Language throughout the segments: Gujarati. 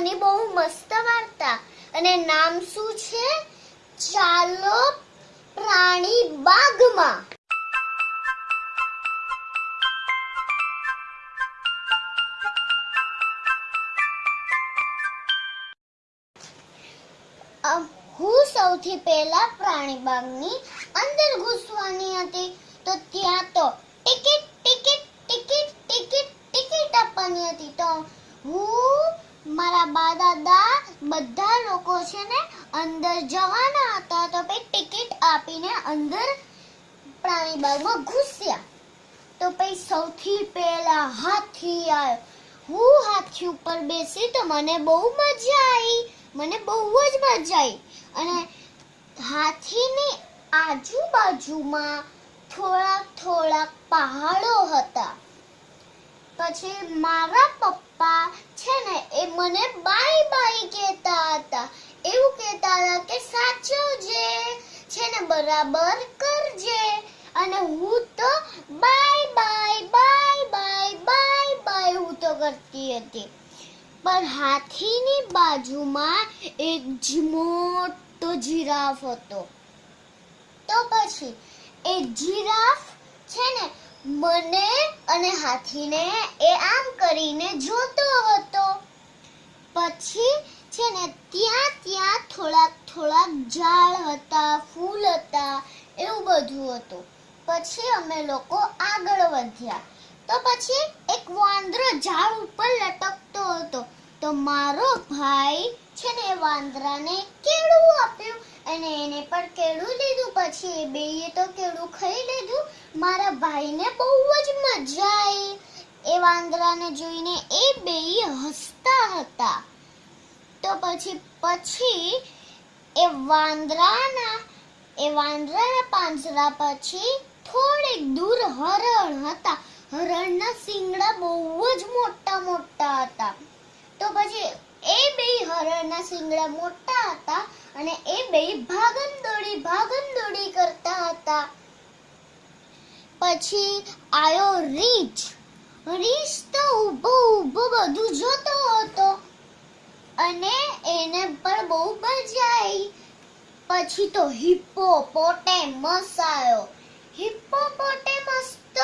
નાની બહુ મસ્ત વાર્તા. અને નામ શું છે? ચાલો પ્રાણી બાગમાં. હું સૌથી પહેલા પ્રાણી બાગની અંદર ઘૂસવાની હતી તો ત્યાં તો ticket ticket ticket ticket ticket આપવાની હતી તો હું મારા બા દાદા બધા લોકો છે ને અંદર જવાના હતા તો પછી ટિકિટ આપીને અંદર પ્રાણી બાગમાં ઘૂસ્યા. તો પછી સૌથી પહેલા હાથી આવ્યો. હું હાથી ઉપર બેસી તો મને બહુ મજા આવી મને બહુ જ મજા આવી અને હાથીની આજુબાજુમાં થોડાક થોડાક પહાડો હતા. પછી મારા પપ્પા છે ને એ મને બાય બાય કહેતા હતા. એવું કહેતા હતા કે સાચવજે. છે ને બરાબર કરજે. અને હું તો bye bye bye bye bye bye હું તો કરતી હતી. પણ હાથીની બાજુમાં એક મોટો જીરાફ હતો. તો પછી એ જીરાફ છે ને મને અને હાથીને એ આમ કરીને જોતો હતો. પછી છે ને ત્યાં ત્યાં થોડાક થોડાક ઝાડ હતા, ફૂલ હતા, એવું બધું હતું. પછી અમે લોકો આગળ વધ્યા. તો પછી એક વાંદરો ઝાડ ઉપર લટકતો હતો. તો મારો ભાઈ છે ને વાંદરાને કેળું આપ્યું અને એને પણ કેળું લીધું. પછી એ બેયે તો કેળું ખાઈ લીધું. મારા ભાઈને બહુ જ મજા આવી એ વાંદરાને જોઈને એ બેય હસતા હતા. તો પછી પછી વાંદરાના, એ વાંદરાના પાંજરા પછી થોડીક દૂર હરણ હતા. હરણના શિંગડા બહુ જ મોટા મોટા હતા. તો પછી એ બે હરણના શિંગડા મોટા હતા અને એ બે ભાગમ દોડી ભાગમ દોડી કરતા હતા. પછી આયો રીંછ. રીંછ તો ઊભો ઊભો બધું જોતો હતો અને એને પણ બહુ મજા આવી પછી તો હિપ્પોપોટેમસ આવ્યો. હિપ્પોપોટેમસ તો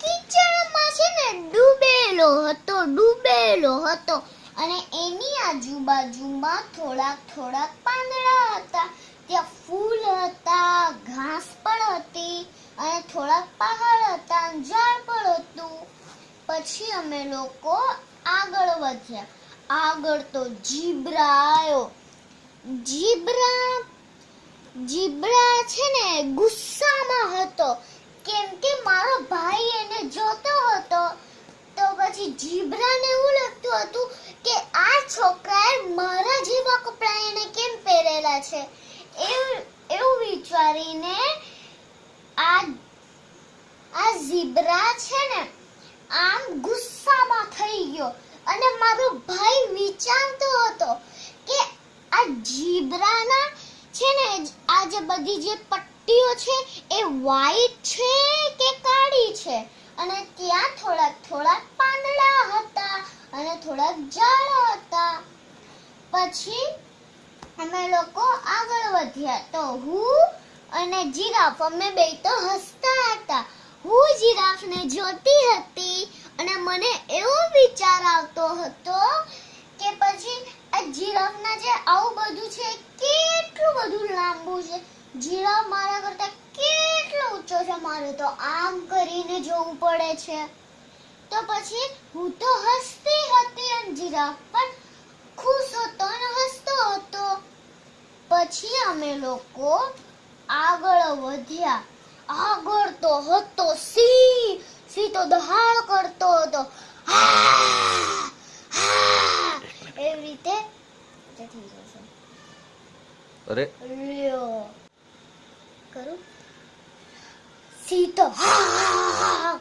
કિચડમાં છે ને ડૂબેલો હતો ડૂબેલો હતો. અને એની આજુબાજુમાં થોડાક થોડાક પાંદડા હતા. ત્યાં ફૂલ હતા, ઘાસ પણ હતી અને થોડાક પહાડ હતા, ઝાડ પણ હતું. પછી અમે લોકો આગળ વધ્યા. આગળ તો જીબ્રા આવ્યો. જીબ્રા જીબ્રા છે ને ગુસ્સામાં હતો. કેમ કે મારો ભાઈ એને જોતો હતો. તો પછી જીબ્રાને એવું લાગતું હતું કે આ છોકરાએ મારા જેવા કપડાં એને કેમ પહેરેલા છે? એવું એવું વિચારીને આ આ ઝીબ્રા છે ને આમ ગુસ્સામાં થઈ ગયો. અને મારો ભાઈ વિચારતો હતો કે આ જીબ્રાના છે ને, આ જે બધી જે પટ્ટીઓ છે એ વ્હાઈટ છે કે કાળી છે? અને ત્યાં થોડાક થોડાક પાંદડા હતા અને થોડાક ઝાડ હતા. પછી અમે લોકો આગળ વધ્યા તો હું અને જીરાફ, અમે બે તો હસતા હતા. હું જીરાફને જોતી હતી અને મને એવો વિચાર આવતો હતો કે પછી જીરાફના જે આવું બધું છે, કેટલું બધું લાંબુ છે. જીરાફ મારા કરતા કેટલો ઊંચો છે મારે તો. આમ કરીને જોવું પડે છે. તો પછી હું તો હસતી હતી અને જીરાફ, પણ ખુશ હતો અને હસતો હતો. પછી અમે લોકો આગળ વધ્યા. આગળ તો હતો સિંહ. સિંહ તો દહાડ કરતો હતો. એવી રીતે અરે. કરું? સીતો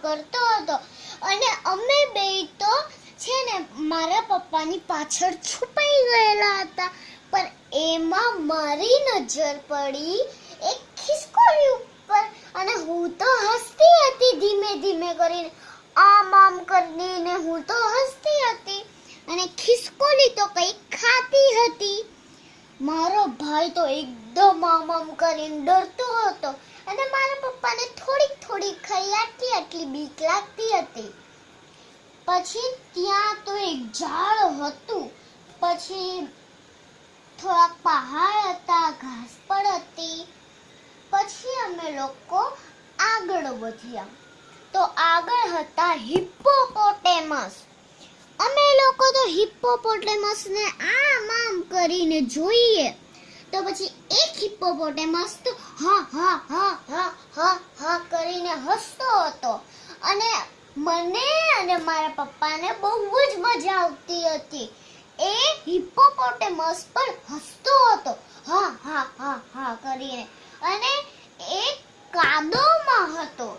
કરતો હતો. અને અમે બે તો છે ને મારા પપ્પાની પાછળ છુપાઈ ગયેલા હતા. પણ એમાં મારી નજર પડી એક ખિસકોલી ઉપર. અને હું તો હસતી હતી ધીમે ધીમે કરીને. આમ આમ કરીને હું તો હસતી હતી. અને ખિસકોલી તો મારો ભાઈ તો એકદમ આમ કરીને ડરતો હતો. અને મારા પપ્પાને થોડીક થોડીક ખાઈ આટલી આટલી બીક લાગતી હતી. પછી ત્યાં તો એક ઝાડ હતું. પછી થોડાક પહાડ હતા, ઘાસ પણ હતી. પછી અમે લોકો આગળ વધ્યા. તો આગળ હતા હિપ્પોપોટેમસ તો હિપ્પોપોટેમસ ને આમ આમ કરીને જોઈએ. તો પછી એક હિપ્પોપોટેમસ તો હા હા હા હા હા હા કરીને હસતો હતો. અને મને અને મારા પપ્પાને બહુ જ મજા આવતી હતી. એ હિપ્પોપોટેમસ પર હસતો હતો. હા હા હા હા કરીને. અને એ કાદવમાં હતો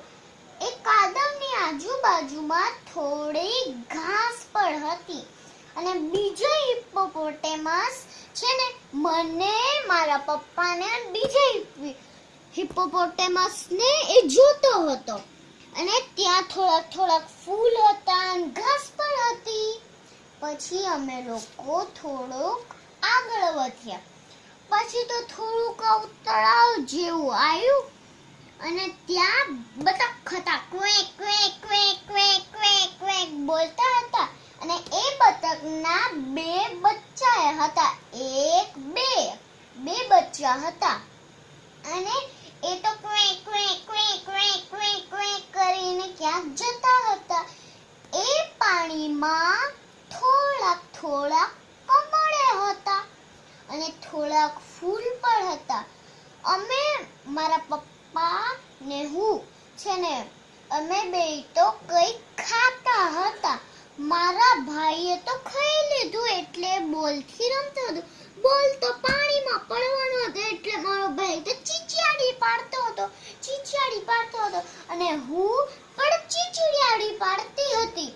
એ કાદવની આજુબાજુમાં થોડી ઘાસ પણ હતી અને બીજો હિપ્પોપોટેમસ છે ને, મને મારા પપ્પાને બીજા હિપ્પોપોટેમસને એ જોતો હતો. અને ત્યાં થોડાક થોડાક ફૂલ હતા ઘાસ પણ હતી. પછી અમે લોકો થોડોક આગળ વધ્યા. પછી તો થોડુંક તળાવ જેવું આવ્યું અને ત્યાં બતક હતા quack quack quack quack quack quack બોલતા હતા. અને એ બતકના બે બચ્ચા હતા. એક બે. બે બચ્ચા હતા. અને એ તો ક્વે ક્વે ક્વે ક્વે ક્વે ક્વે કરીને ક્યાંક જતા હતા એ પાણીમાં થોડાક થોડાક કમળે હતા અને થોડાક ફૂલ પણ હતા અમે મારા પપ્પા ને હું છે ને અમે બે તો કંઈક ખાતા હતા મારા ભાઈએ તો ખાઈ લીધું એટલે બોલથી રમતો હતો બોલ તો પાણીમાં પડવાનો હતો એટલે મારો ભાઈ તો ચીચિયાડી પાડતો હતો ચીચિયાડી પાડતો હતો અને હું પણ ચીચીડિયાડી પાડતી હતી.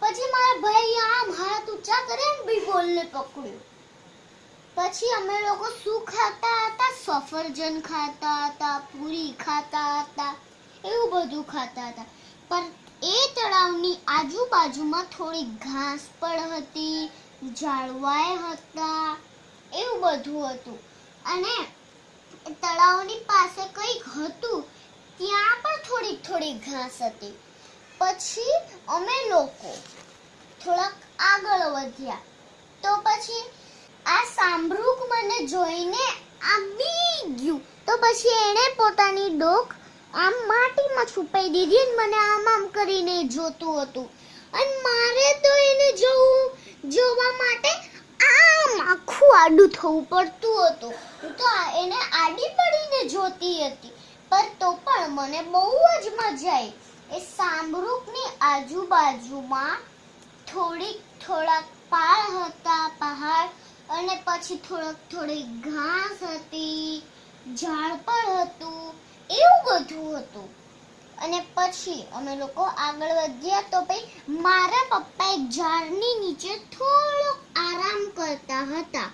પછી મારા ભાઈ આમ હાથ ઊંચા કરીને બીબોલને પકડ્યો. પછી અમે લોકો શું ખાતા હતા? સફરજન ખાતા હતા, પૂરી ખાતા હતા, એવું બધું ખાતા હતા. પણ એ તળાવની આજુબાજુમાં થોડી ઘાસ પણ હતી, ઝાડવાય હતા, એવું બધું હતું. અને તળાવની પાસે કંઈક હતું ત્યાં પણ થોડીક થોડીક ઘાસ હતી. પછી અમે લોકો થોડાક આગળ વધ્યા. તો પછી આ સાંભળુક મને જોઈને આવી ગયું. તો પછી એણે પોતાની ડોક આમ માટીમાં છુપાઈ દીધી અને મને આમ આમ કરીને જોતું હતું. અને મારે તો એને જોવું, જોવા માટે આમ આખું આડું થવું પડતું હતું. તો એને આડી પડીને જોતી હતી. પર તો પણ મને બહુ જ મજા આવી એ સાંભળુકની આજુબાજુમાં થોડીક, થોડાક પાળ હતા પહાડ અને પછી થોડોક થોડી ઘાસ હતી, ઝાડ પણ હતું, એવું બધું હતું. અને પછી અમે લોકો આગળ વધ્યા તો ભાઈ મારા પપ્પા એક ઝાડની નીચે થોડોક આરામ કરતા હતા.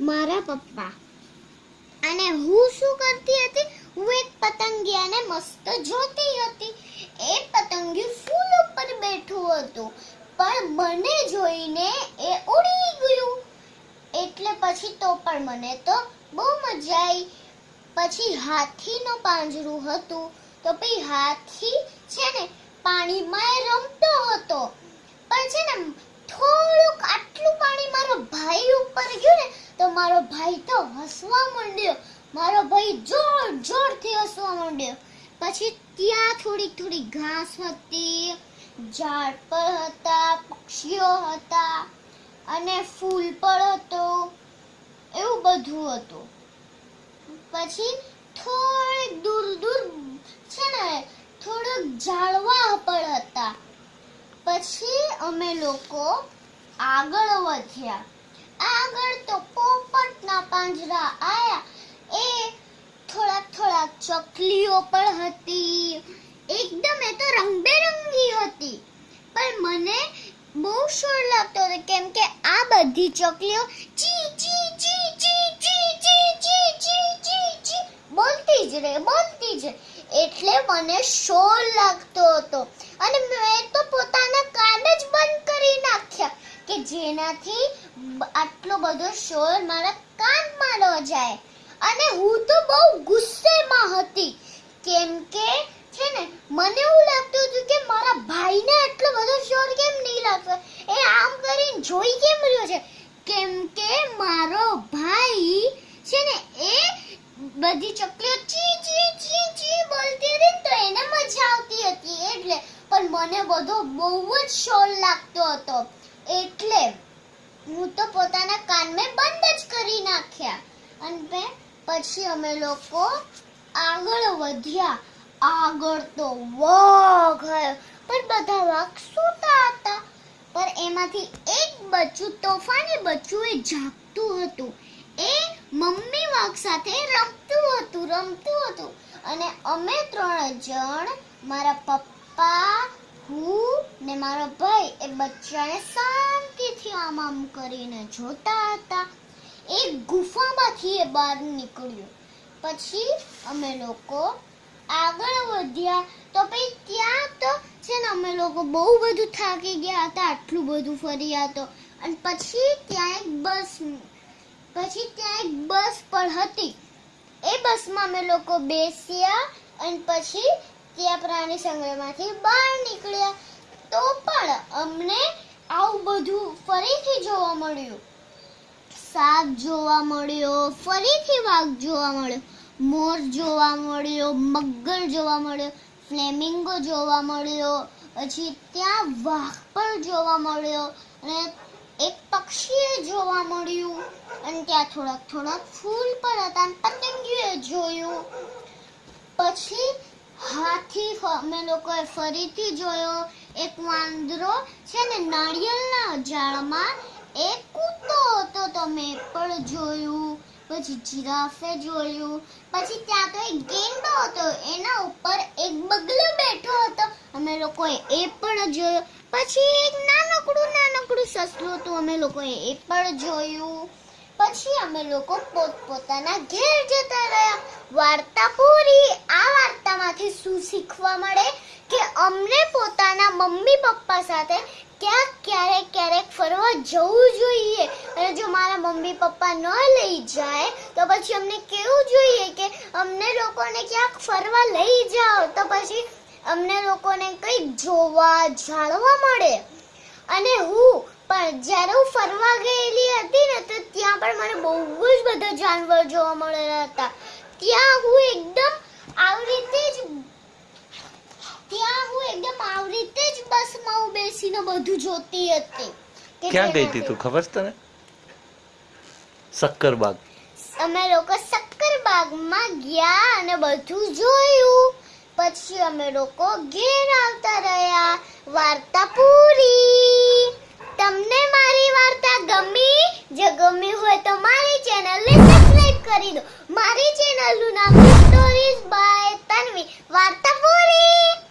મારા પપ્પા. અને હું શું કરતી હતી? હું એક પતંગિયાને મસ્ત જોતી હતી. એ પતંગિયું ફૂલ ઉપર બેઠું હતું. પણ મને જોઈને એ ઉડી ગયું. એટલે પછી તો પણ મને તો બહુ મજા આવી પછી હાથીનું પાંજરું હતું. તો પછી હાથી છે ને, પાણીમાં એ રમતો હતો. પણ છે ને, થોડુંક આટલું પાણી મારો ભાઈ ઉપર ગયું ને, તો મારો ભાઈ તો હસવા માંડ્યો. મારો ભાઈ જોર જોરથી હસવા માંડ્યો. પછી ત્યાં થોડી થોડી ઘાસ હતી, ઝાડ પર હતા, પક્ષીઓ હતા અને ફૂલ પણ હતો. એવું બધું હતું. પછી થોડીક દૂર દૂર છે ને, થોડુંક ઝાડવા પણ હતા. પછી અમે લોકો આગળ વધ્યા. આગળ તો પોપટના પાંજરા આયા. એ થોડાક થોડાક ચકલીઓ પણ હતી. એકદમ એ તો રંગબેરંગી હતી. પણ મને બહુ શોર લાગતો હતો કેમ કે આ બધી ચકલીઓ ચી ચી ચી ચી ચી ચી ચી ચી ચી ચી બોલતી જ રહે, બોલતી જ રહે. એટલે મને શોર લાગતો હતો. અને મેં તો પોતાના કાન જ બંધ કરી નાખ્યા કે જેનાથી આટલો બધો શોર મારા કાનમાં ન જાય. અને હું તો બહુ ગુસ્સેમાં હતી. કેમ કે, છે ને, મને એવું લાગતું હતું કે મારા ભાઈને આટલો બધો શોર કેમ નહીં લાગતો? એ આમ કરીને જોઈ કેમ રહ્યો છે? કેમ કે મારો ભાઈ, છે ને, એ બધી ચકલીઓ ચી ચી ચી ચી બોલતી હતી તો એને મજા આવતી હતી, એટલે. પણ મને બધો બહુ જ શોર લાગતો હતો. એટલે હું તો પોતાના કાન મેં બંધ જ કરી નાખ્યા. અને પછી અમે લોકો આગળ વધ્યા. આગળ તો વાઘ પણ બધા વાઘ સૂતા હતા. પણ એમાંથી એક બચ્ચું તોફાની બચ્ચું એ જાગતું હતું. એ મમ્મી વાઘ સાથે રમતું હતું રમતું હતું. અને અમે ત્રણ જણ, મારા પપ્પા, હું ને મારો ભાઈ, એ બચ્ચાને શાંતિથી આમ આમ કરીને જોતા હતા. એક ગુફામાંથી એ બહાર નીકળ્યું. પછી અમે લોકો આગળ વધ્યા. તો પછી ત્યાં તો છે ને અમે લોકો બહુ બધું થાકી ગયા હતા, આટલું બધું ફર્યા તો. અને પછી ત્યાં એક બસ, પછી ત્યાં એક બસ પણ હતી. એ બસમાં અમે લોકો બેસ્યા અને પછી ત્યાં પ્રાણી સંગ્રહમાંથી બહાર નીકળ્યા. તો પણ અમને આવું બધું ફરીથી જોવા મળ્યું. સાપ જોવા મળ્યો, ફરીથી વાઘ જોવા મળ્યો, મોર જોવા મળ્યો, મગર જોવા મળ્યો, ફ્લેમિંગો જોવા મળ્યો, પછી ત્યાં વાઘ પણ જોવા મળ્યો અને એક પક્ષીએ જોવા મળ્યું અને ત્યાં થોડાક થોડાક ફૂલ પણ હતા અને પતંગીએ જોયું. પછી હાથી અમે લોકોએ ફરીથી જોયો, એક વાંદરો છે ને નાળિયેરના ઝાડમાં એક તો તમે પણ જોયું, પછી જીરાફે જોયું, પછી ત્યાં તો એક ગેંડો હતો, એના ઉપર એક બગલો બેઠો હતો. અમે લોકોએ એ પણ જોયો. પછી એક નાનકડું નાનકડું સસલું હતું, અમે લોકોએ એ પણ જોયું. પછી અમે લોકો પોતપોતાના ઘેર જતા રહ્યા. વાર્તા પૂરી. આ વાર્તામાંથી શું શીખવા મળે? કે અમને પોતાના મમ્મી પપ્પા સાથે ક્યાંક ક્યારેક ક્યારેક ફરવા જવું જોઈએ. અને જો મારા મમ્મી પપ્પા ન લઈ જાય, તો પછી અમને કેવું જોઈએ કે અમને લોકોને ક્યાંક ફરવા લઈ જાઓ, તો પછી અમને લોકોને કંઈક જોવા, જાણવા મળે. અને હું પણ જ્યારે હું ફરવા ગયેલી હતી ને, તો ત્યાં પણ મને બહુ જ બધા જાનવર જોવા મળેલા હતા. ત્યાં હું એકદમ આવી રીતે જ ત્યાં હું એકદમ આવી રીતે જ બસમાં હું બેસીને બધું જોતી હતી. ક્યાં ગઈ હતી તું? ખબર તને? સક્કરબાગ. અમે લોકો સક્કરબાગમાં ગયા અને બધું જોયું. પછી અમે લોકો ઘેર આવતા રહ્યા. વાર્તા પૂરી. તમને મારી વાર્તા ગમી? જો ગમી હોય તો મારી ચેનલને સબસ્ક્રાઇબ કરી દો. મારી ચેનલનું નામ સ્ટોરીઝ બાય તન્વી. વાર્તા પૂરી.